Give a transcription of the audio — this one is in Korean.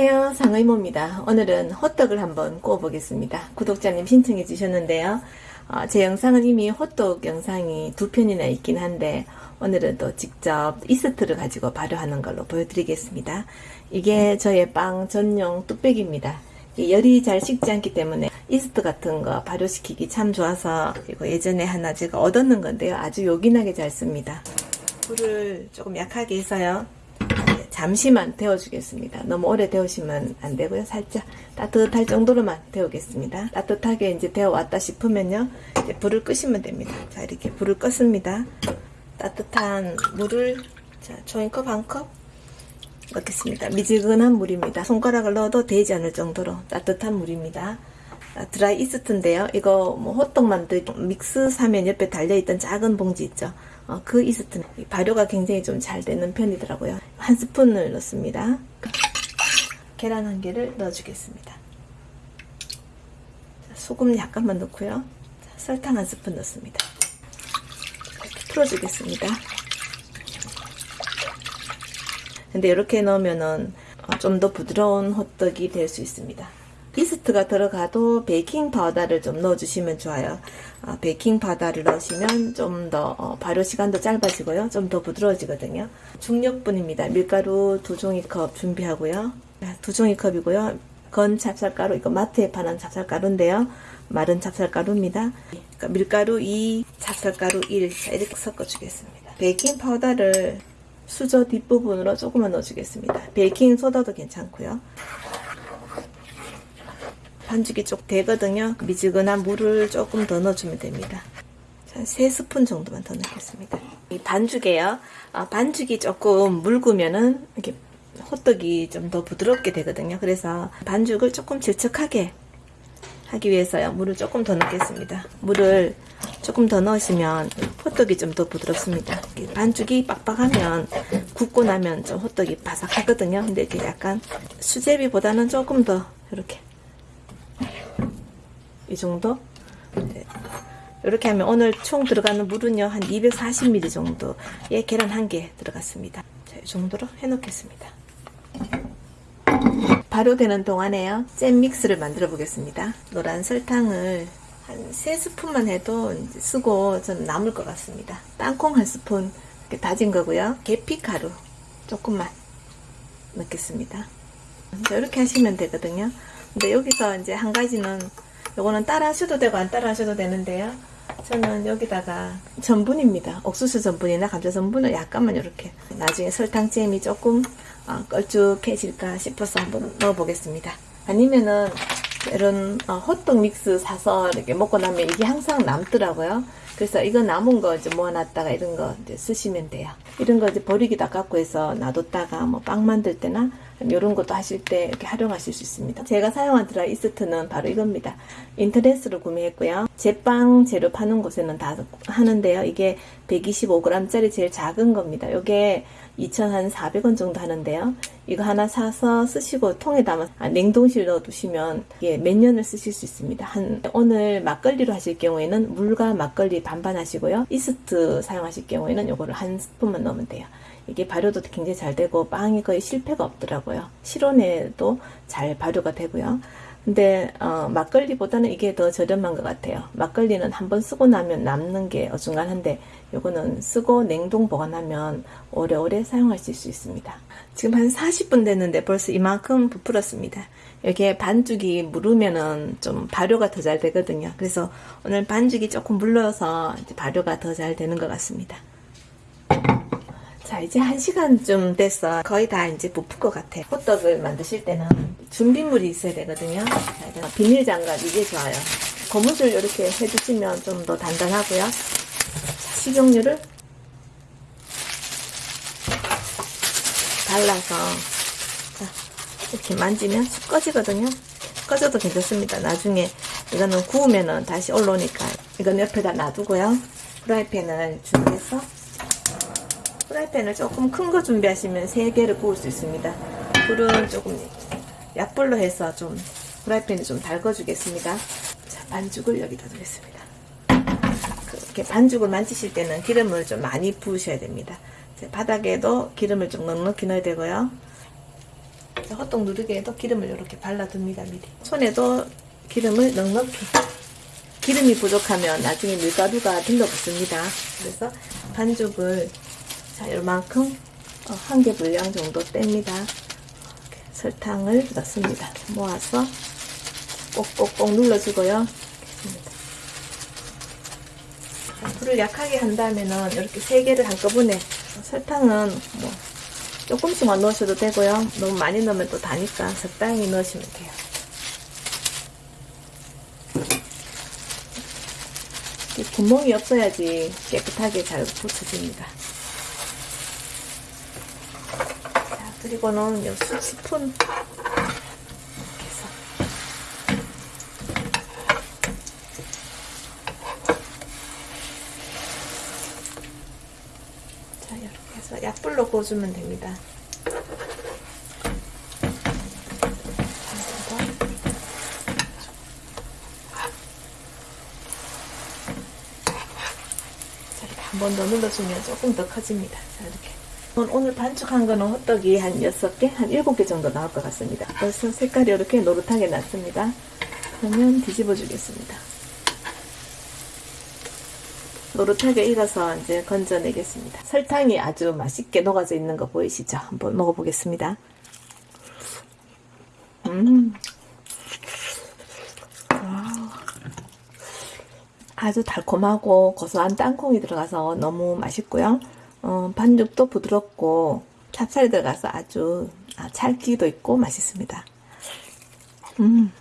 안녕하세요. 상의모입니다. 오늘은 호떡을 한번 구워 보겠습니다. 구독자님 신청해 주셨는데요. 어, 제 영상은 이미 호떡 영상이 두 편이나 있긴 한데 오늘은 또 직접 이스트를 가지고 발효하는 걸로 보여드리겠습니다. 이게 저의 빵 전용 뚝배기입니다. 열이 잘 식지 않기 때문에 이스트 같은 거 발효시키기 참 좋아서 이거 예전에 하나 제가 얻었는 건데요. 아주 요긴하게 잘 씁니다. 불을 조금 약하게 해서요 잠시만 데워주겠습니다. 너무 오래 데우시면 안 되고요. 살짝 따뜻할 정도로만 데우겠습니다. 따뜻하게 이제 데워왔다 싶으면요. 이제 불을 끄시면 됩니다. 자, 이렇게 불을 껐습니다. 따뜻한 물을 자, 종이컵 한 컵 넣겠습니다. 미지근한 물입니다. 손가락을 넣어도 되지 않을 정도로 따뜻한 물입니다. 드라이 이스트인데요. 이거 뭐 호떡 만들기 믹스 사면 옆에 달려있던 작은 봉지 있죠. 어, 그 이스트는 발효가 굉장히 좀 잘 되는 편이더라고요. 한 스푼을 넣습니다. 계란 한 개를 넣어주겠습니다. 소금 약간만 넣고요. 설탕 한 스푼 넣습니다. 이렇게 풀어주겠습니다. 근데 이렇게 넣으면은 어, 좀더 부드러운 호떡이 될 수 있습니다. 이스트가 들어가도 베이킹 파우더를 좀 넣어주시면 좋아요. 어, 베이킹 파우더를 넣으시면 좀 더 어, 발효 시간도 짧아지고요. 좀 더 부드러워지거든요. 중력분입니다. 밀가루 두 종이컵 준비하고요. 네, 두 종이컵이고요. 건 찹쌀가루, 이거 마트에 파는 찹쌀가루인데요. 마른 찹쌀가루입니다. 그러니까 밀가루 2, 찹쌀가루 1 자, 이렇게 섞어주겠습니다. 베이킹 파우더를 수저 뒷부분으로 조금만 넣어주겠습니다. 베이킹 소다도 괜찮고요. 반죽이 쪽 되거든요. 미지근한 물을 조금 더 넣어주면 됩니다. 한 3스푼 정도만 더 넣겠습니다. 이 반죽에요. 아, 반죽이 조금 묽으면은 이렇게 호떡이 좀 더 부드럽게 되거든요. 그래서 반죽을 조금 질척하게 하기 위해서요. 물을 조금 더 넣겠습니다. 물을 조금 더 넣으시면 호떡이 좀 더 부드럽습니다. 반죽이 빡빡하면 굽고 나면 좀 호떡이 바삭하거든요. 근데 이렇게 약간 수제비보다는 조금 더 이렇게 이 정도? 네. 이렇게 하면 오늘 총 들어가는 물은요 한 240ml 정도의 계란 한 개 들어갔습니다. 자, 이 정도로 해 놓겠습니다. 발효되는 동안에요 잼 믹스를 만들어 보겠습니다. 노란 설탕을 한 3스푼만 해도 쓰고 좀 남을 것 같습니다. 땅콩 한 스푼 이렇게 다진 거고요. 계피가루 조금만 넣겠습니다. 이렇게 하시면 되거든요. 근데 여기서 이제 한 가지는 요거는 따라 하셔도 되고 안 따라 하셔도 되는데요. 저는 여기다가 전분입니다. 옥수수 전분이나 감자 전분을 약간만 이렇게 나중에 설탕잼이 조금 어, 걸쭉해질까 싶어서 한번 넣어 보겠습니다. 아니면은 이런 어, 호떡 믹스 사서 이렇게 먹고 나면 이게 항상 남더라고요. 그래서 이거 남은 거 이제 모아놨다가 이런 거 이제 쓰시면 돼요. 이런 거 이제 버리기도 아깝고 해서 놔뒀다가 뭐 빵 만들 때나 이런 것도 하실 때 이렇게 활용하실 수 있습니다. 제가 사용한 드라이 이스트는 바로 이겁니다. 인터넷으로 구매했고요. 제빵 재료 파는 곳에는 다 하는데요. 이게 125g짜리 제일 작은 겁니다. 이게 2,400원 정도 하는데요. 이거 하나 사서 쓰시고 통에 담아 아, 냉동실 넣어 두시면 이게 몇 년을 쓰실 수 있습니다. 한 오늘 막걸리로 하실 경우에는 물과 막걸리 반반 하시고요. 이스트 사용하실 경우에는 이거를 한 스푼만 넣으면 돼요. 이게 발효도 굉장히 잘 되고 빵이 거의 실패가 없더라고요. 실온에도 잘 발효가 되고요. 근데 어, 막걸리보다는 이게 더 저렴한 것 같아요. 막걸리는 한번 쓰고 나면 남는 게 어중간한데 요거는 쓰고 냉동 보관하면 오래오래 사용하실 수 있습니다. 지금 한 40분 됐는데 벌써 이만큼 부풀었습니다. 여기에 반죽이 무르면은 좀 발효가 더 잘 되거든요. 그래서 오늘 반죽이 조금 물러서 발효가 더 잘 되는 것 같습니다. 자 이제 한 시간쯤 됐어. 거의 다 이제 부풀 것 같아. 호떡을 만드실 때는 준비물이 있어야 되거든요. 자, 비닐 장갑 이게 좋아요. 고무줄 이렇게 해주시면 좀 더 단단하고요. 자, 식용유를 발라서 자, 이렇게 만지면 쑥 꺼지거든요. 꺼져도 괜찮습니다. 나중에 이거는 구우면은 다시 올라오니까 이건 옆에다 놔두고요. 프라이팬을 준비해서 프라이팬을 조금 큰 거 준비하시면 3개를 구울 수 있습니다. 불은 조금 약불로 해서 좀 프라이팬을 좀 달궈주겠습니다. 자, 반죽을 여기다 두겠습니다. 이렇게 반죽을 만지실 때는 기름을 좀 많이 부으셔야 됩니다. 바닥에도 기름을 좀 넉넉히 넣어야 되고요. 헛떡 누르게도 기름을 이렇게 발라둡니다 미리 손에도 기름을 넉넉히 기름이 부족하면 나중에 밀가루가 들러붙습니다 그래서 반죽을 자 요만큼 어, 한개 분량 정도 뗍니다 설탕을 넣습니다 모아서 꼭꼭꼭 눌러주고요 불을 약하게 한다면은 이렇게 세 개를 한꺼번에 설탕은 뭐 조금씩만 넣으셔도 되고요. 너무 많이 넣으면 또 다니까 적당히 넣으시면 돼요. 이 구멍이 없어야지 깨끗하게 잘 붙여집니다. 자, 그리고는 요 수- 스푼 자, 이렇게 해서 약불로 구워주면 됩니다. 자, 이렇게 한번더 눌러주면 조금 더 커집니다. 자, 이렇게. 오늘 반죽한 거는 호떡이 한 6개, 한 7개 정도 나올 것 같습니다. 벌써 색깔이 이렇게 노릇하게 났습니다. 그러면 뒤집어 주겠습니다. 노릇하게 익어서 이제 건져내겠습니다. 설탕이 아주 맛있게 녹아져 있는 거 보이시죠? 한번 먹어보겠습니다. 음. 아주 달콤하고 고소한 땅콩이 들어가서 너무 맛있고요. 어, 반죽도 부드럽고 찹쌀이 들어가서 아주 아, 찰기도 있고 맛있습니다. 음.